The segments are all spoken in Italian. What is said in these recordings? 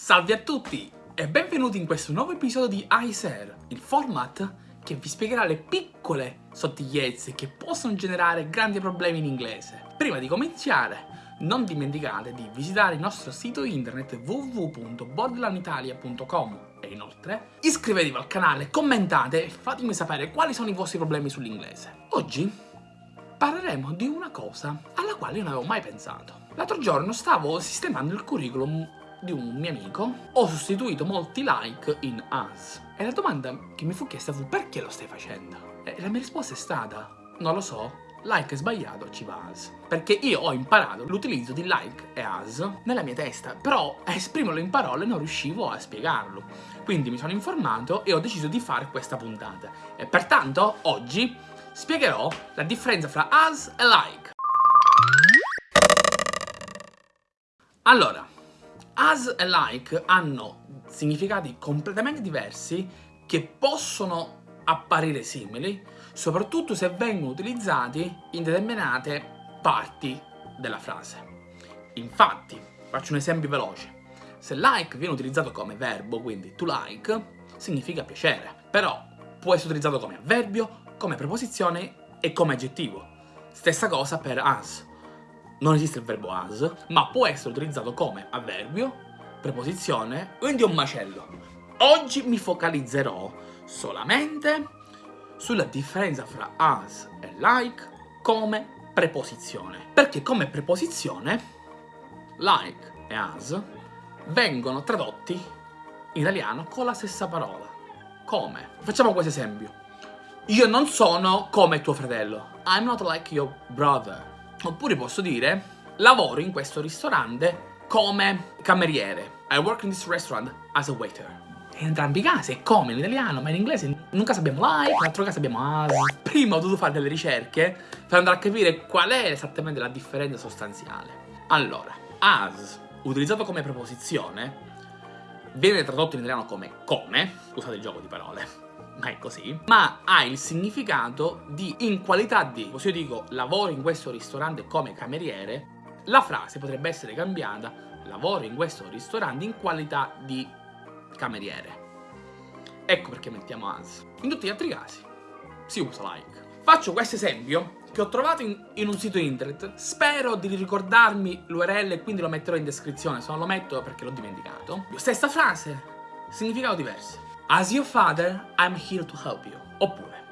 Salve a tutti e benvenuti in questo nuovo episodio di ICER, il format che vi spiegherà le piccole sottigliezze che possono generare grandi problemi in inglese. Prima di cominciare, non dimenticate di visitare il nostro sito internet www.bodlanitalia.com e inoltre iscrivetevi al canale, commentate e fatemi sapere quali sono i vostri problemi sull'inglese. Oggi parleremo di una cosa alla quale non avevo mai pensato. L'altro giorno stavo sistemando il curriculum di un mio amico, ho sostituito molti like in as. E la domanda che mi fu chiesta fu perché lo stai facendo? E la mia risposta è stata, non lo so, like sbagliato, ci va as. Perché io ho imparato l'utilizzo di like e as nella mia testa, però a esprimerlo in parole non riuscivo a spiegarlo. Quindi mi sono informato e ho deciso di fare questa puntata. E pertanto oggi spiegherò la differenza fra as e like. Allora, as e like hanno significati completamente diversi che possono apparire simili, soprattutto se vengono utilizzati in determinate parti della frase. Infatti, faccio un esempio veloce. Se like viene utilizzato come verbo, quindi to like, significa piacere. Però può essere utilizzato come avverbio, come preposizione e come aggettivo. Stessa cosa per as non esiste il verbo as, ma può essere utilizzato come avverbio, preposizione, quindi un macello. Oggi mi focalizzerò solamente sulla differenza fra as e like come preposizione. Perché come preposizione like e as vengono tradotti in italiano con la stessa parola. Come? Facciamo questo esempio. Io non sono come tuo fratello. I'm not like your brother. Oppure posso dire, lavoro in questo ristorante come cameriere. I work in this restaurant as a waiter. In entrambi i casi è come in italiano, ma in inglese in un caso abbiamo like, nell'altro caso abbiamo as. Prima ho dovuto fare delle ricerche per andare a capire qual è esattamente la differenza sostanziale. Allora, as, utilizzato come preposizione, viene tradotto in italiano come come, scusate il gioco di parole, ma è così, ma ha il significato di in qualità di, così io dico lavoro in questo ristorante come cameriere, la frase potrebbe essere cambiata lavoro in questo ristorante in qualità di cameriere. Ecco perché mettiamo as. In tutti gli altri casi si usa like. Faccio questo esempio che ho trovato in, in, un sito internet, spero di ricordarmi l'URL e quindi lo metterò in descrizione, se non lo metto perché l'ho dimenticato. Stessa frase, significato diverso. As your father, I'm here to help you. Oppure,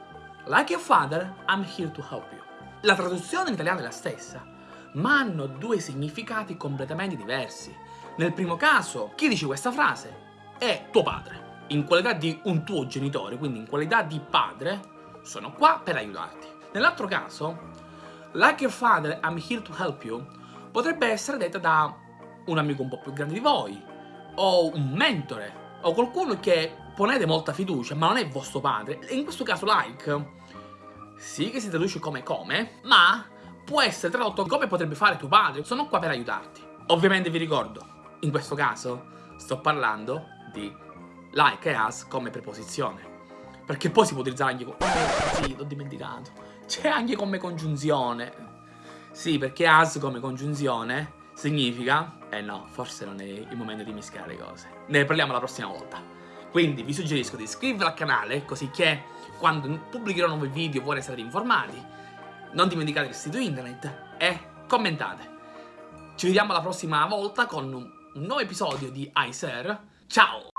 like your father, I'm here to help you. La traduzione in italiano è la stessa, ma hanno due significati completamente diversi. Nel primo caso, chi dice questa frase è tuo padre. In qualità di un tuo genitore, quindi in qualità di padre, sono qua per aiutarti. Nell'altro caso, like your father, I'm here to help you, potrebbe essere detta da un amico un po' più grande di voi, o un mentore, o qualcuno che ponete molta fiducia, ma non è vostro padre. In questo caso like, sì che si traduce come come, ma può essere tradotto come potrebbe fare tuo padre. Sono qua per aiutarti. Ovviamente vi ricordo, in questo caso sto parlando di like e as come preposizione. Perché poi si può utilizzare anche come... Sì, l'ho dimenticato. C'è anche come congiunzione. Sì, perché as come congiunzione significa... Eh no, forse non è il momento di mischiare le cose. Ne parliamo la prossima volta. Quindi vi suggerisco di iscrivervi al canale così che quando pubblicherò nuovi video voi sarete informati. Non dimenticate il sito internet e commentate. Ci vediamo la prossima volta con un nuovo episodio di iSer. Ciao!